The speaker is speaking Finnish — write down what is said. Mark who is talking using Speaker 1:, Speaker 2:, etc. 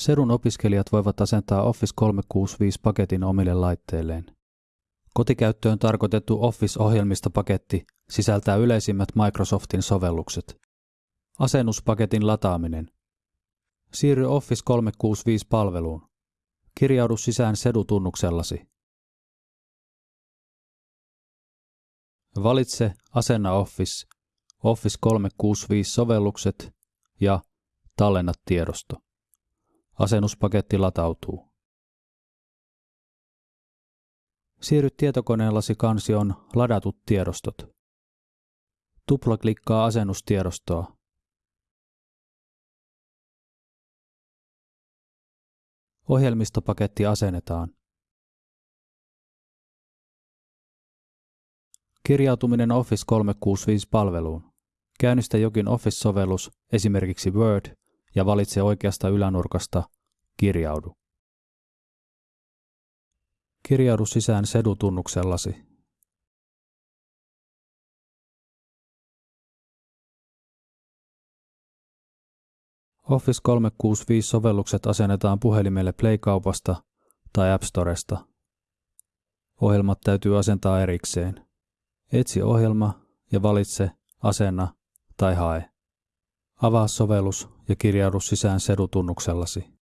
Speaker 1: Sedun opiskelijat voivat asentaa Office 365-paketin omille laitteilleen. Kotikäyttöön tarkoitettu Office-ohjelmistopaketti sisältää yleisimmät Microsoftin sovellukset. Asennuspaketin lataaminen. Siirry Office 365-palveluun. Kirjaudu sisään Sedu-tunnuksellasi. Valitse Asenna Office, Office 365-sovellukset ja Tallenna tiedosto. Asennuspaketti latautuu. Siirry tietokoneellasi kansioon Ladatut tiedostot. Tuplaklikkaa asennustiedostoa. Ohjelmistopaketti asennetaan. Kirjautuminen Office 365-palveluun. Käynnistä jokin Office-sovellus, esimerkiksi Word, ja valitse oikeasta ylänurkasta Kirjaudu. Kirjaudu sisään sedutunnuksellasi. Office 365-sovellukset asennetaan puhelimelle Play-kaupasta tai App Storesta. Ohjelmat täytyy asentaa erikseen. Etsi ohjelma ja valitse Asenna tai Hae. Avaa sovellus ja kirjaudu sisään sedutunnuksellasi.